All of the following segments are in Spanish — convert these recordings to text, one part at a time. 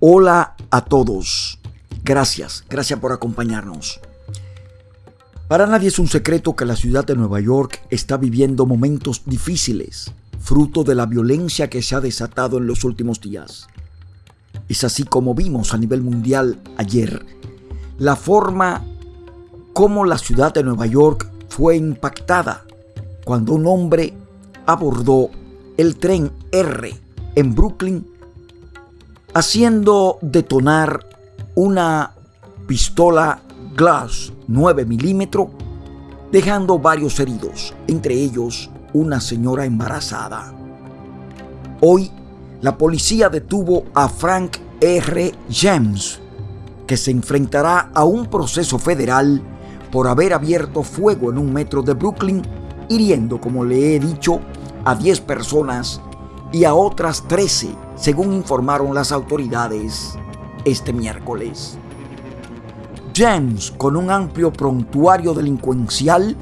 Hola a todos. Gracias, gracias por acompañarnos. Para nadie es un secreto que la ciudad de Nueva York está viviendo momentos difíciles, fruto de la violencia que se ha desatado en los últimos días. Es así como vimos a nivel mundial ayer la forma como la ciudad de Nueva York fue impactada cuando un hombre abordó el tren R en Brooklyn haciendo detonar una pistola Glass 9 milímetros, dejando varios heridos, entre ellos una señora embarazada. Hoy, la policía detuvo a Frank R. James, que se enfrentará a un proceso federal por haber abierto fuego en un metro de Brooklyn, hiriendo, como le he dicho, a 10 personas y a otras 13 según informaron las autoridades este miércoles. James, con un amplio prontuario delincuencial,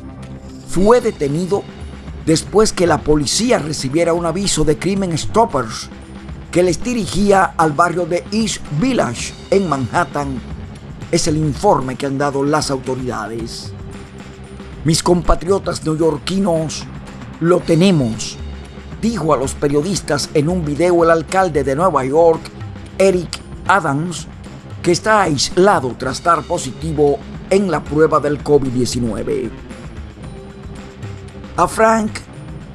fue detenido después que la policía recibiera un aviso de Crimen Stoppers que les dirigía al barrio de East Village en Manhattan. Es el informe que han dado las autoridades. Mis compatriotas neoyorquinos, lo tenemos dijo a los periodistas en un video el alcalde de Nueva York, Eric Adams, que está aislado tras estar positivo en la prueba del COVID-19. A Frank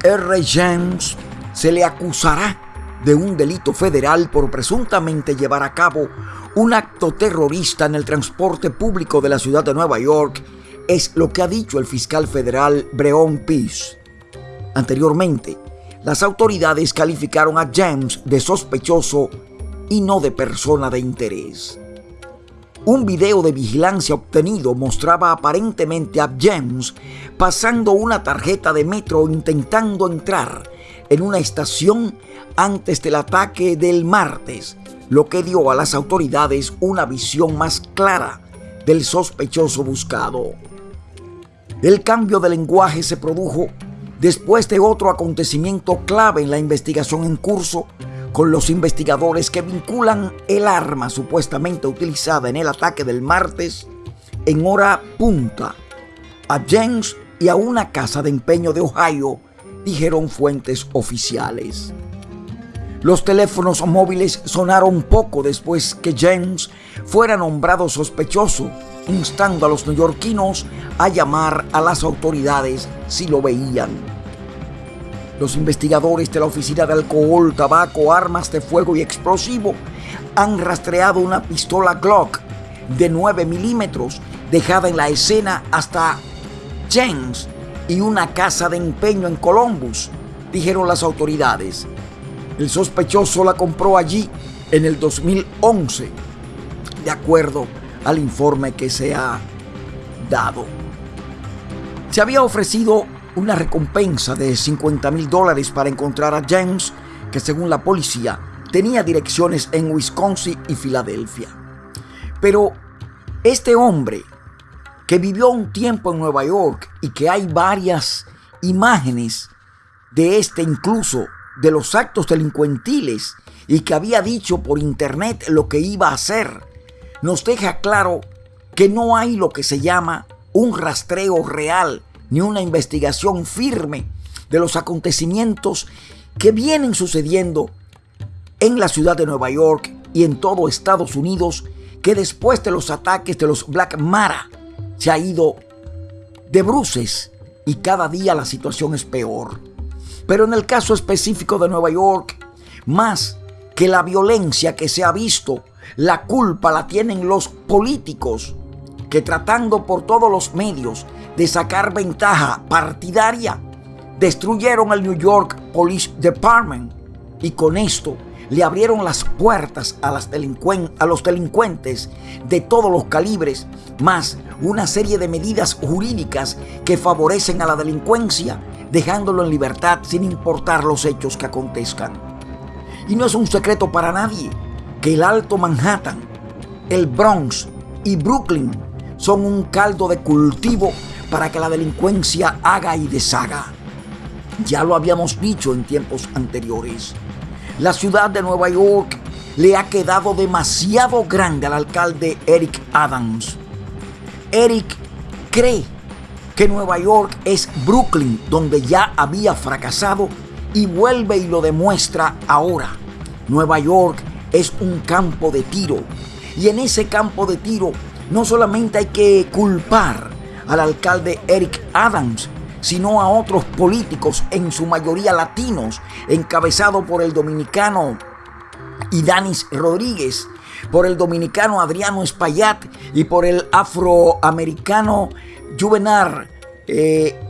R. James se le acusará de un delito federal por presuntamente llevar a cabo un acto terrorista en el transporte público de la ciudad de Nueva York, es lo que ha dicho el fiscal federal Breon Peace. Anteriormente, las autoridades calificaron a James de sospechoso y no de persona de interés. Un video de vigilancia obtenido mostraba aparentemente a James pasando una tarjeta de metro intentando entrar en una estación antes del ataque del martes, lo que dio a las autoridades una visión más clara del sospechoso buscado. El cambio de lenguaje se produjo después de otro acontecimiento clave en la investigación en curso con los investigadores que vinculan el arma supuestamente utilizada en el ataque del martes en hora punta a James y a una casa de empeño de Ohio, dijeron fuentes oficiales. Los teléfonos móviles sonaron poco después que James fuera nombrado sospechoso, instando a los neoyorquinos a llamar a las autoridades si lo veían. Los investigadores de la Oficina de Alcohol, Tabaco, Armas de Fuego y Explosivo han rastreado una pistola Glock de 9 milímetros dejada en la escena hasta James y una casa de empeño en Columbus, dijeron las autoridades. El sospechoso la compró allí en el 2011, de acuerdo al informe que se ha dado. Se había ofrecido una recompensa de 50 mil dólares para encontrar a James, que según la policía tenía direcciones en Wisconsin y Filadelfia. Pero este hombre, que vivió un tiempo en Nueva York y que hay varias imágenes de este incluso de los actos delincuentiles y que había dicho por internet lo que iba a hacer, nos deja claro que no hay lo que se llama un rastreo real ni una investigación firme de los acontecimientos que vienen sucediendo en la ciudad de Nueva York y en todo Estados Unidos, que después de los ataques de los Black Mara se ha ido de bruces y cada día la situación es peor. Pero en el caso específico de Nueva York, más que la violencia que se ha visto, la culpa la tienen los políticos que tratando por todos los medios de sacar ventaja partidaria, destruyeron el New York Police Department y con esto le abrieron las puertas a, las a los delincuentes de todos los calibres, más una serie de medidas jurídicas que favorecen a la delincuencia, dejándolo en libertad sin importar los hechos que acontezcan. Y no es un secreto para nadie que el Alto Manhattan, el Bronx y Brooklyn son un caldo de cultivo para que la delincuencia haga y deshaga. Ya lo habíamos dicho en tiempos anteriores. La ciudad de Nueva York le ha quedado demasiado grande al alcalde Eric Adams. Eric cree que Nueva York es Brooklyn, donde ya había fracasado, y vuelve y lo demuestra ahora. Nueva York es un campo de tiro, y en ese campo de tiro no solamente hay que culpar al alcalde Eric Adams, sino a otros políticos, en su mayoría latinos, encabezado por el dominicano Idanis Rodríguez, por el dominicano Adriano Espaillat y por el afroamericano Juvenar, eh,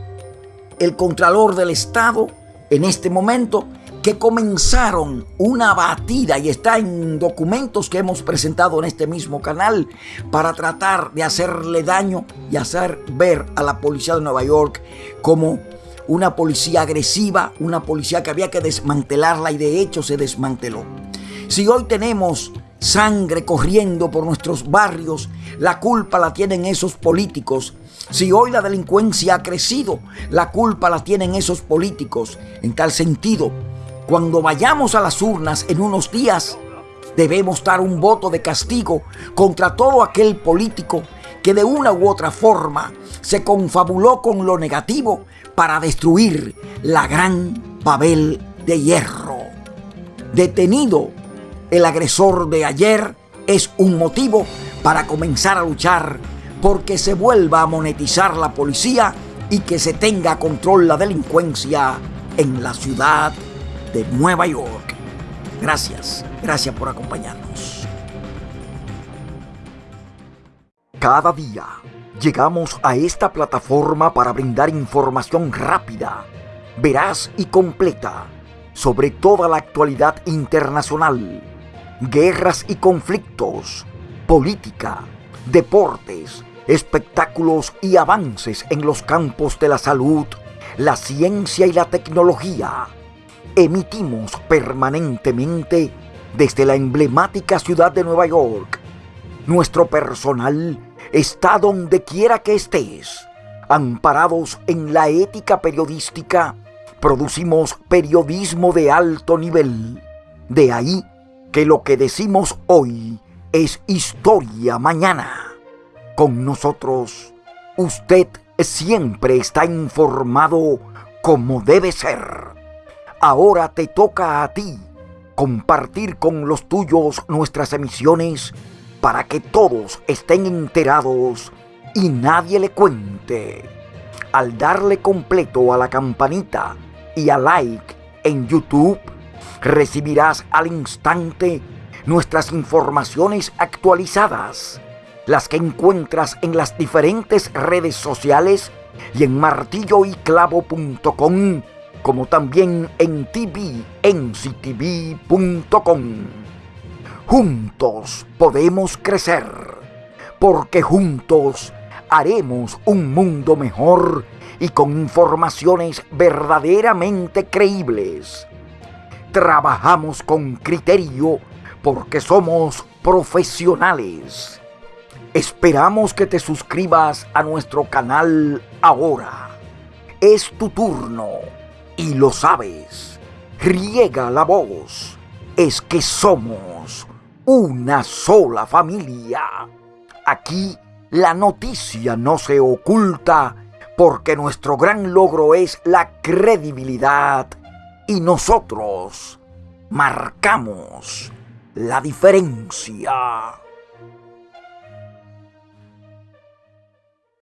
el contralor del Estado, en este momento, que comenzaron una batida y está en documentos que hemos presentado en este mismo canal para tratar de hacerle daño y hacer ver a la policía de Nueva York como una policía agresiva, una policía que había que desmantelarla y de hecho se desmanteló. Si hoy tenemos sangre corriendo por nuestros barrios, la culpa la tienen esos políticos. Si hoy la delincuencia ha crecido, la culpa la tienen esos políticos. En tal sentido, cuando vayamos a las urnas en unos días, debemos dar un voto de castigo contra todo aquel político que de una u otra forma se confabuló con lo negativo para destruir la gran Babel de hierro. Detenido el agresor de ayer es un motivo para comenzar a luchar porque se vuelva a monetizar la policía y que se tenga control la delincuencia en la ciudad de Nueva York. Gracias, gracias por acompañarnos. Cada día llegamos a esta plataforma para brindar información rápida, veraz y completa sobre toda la actualidad internacional guerras y conflictos, política, deportes, espectáculos y avances en los campos de la salud, la ciencia y la tecnología. Emitimos permanentemente desde la emblemática ciudad de Nueva York. Nuestro personal está donde quiera que estés. Amparados en la ética periodística, producimos periodismo de alto nivel. De ahí que lo que decimos hoy es historia mañana. Con nosotros, usted siempre está informado como debe ser. Ahora te toca a ti compartir con los tuyos nuestras emisiones para que todos estén enterados y nadie le cuente. Al darle completo a la campanita y a like en YouTube, recibirás al instante nuestras informaciones actualizadas, las que encuentras en las diferentes redes sociales y en martilloyclavo.com, como también en tvnctv.com. Juntos podemos crecer, porque juntos haremos un mundo mejor y con informaciones verdaderamente creíbles trabajamos con criterio porque somos profesionales. Esperamos que te suscribas a nuestro canal ahora. Es tu turno y lo sabes. Riega la voz. Es que somos una sola familia. Aquí la noticia no se oculta porque nuestro gran logro es la credibilidad y nosotros marcamos la diferencia.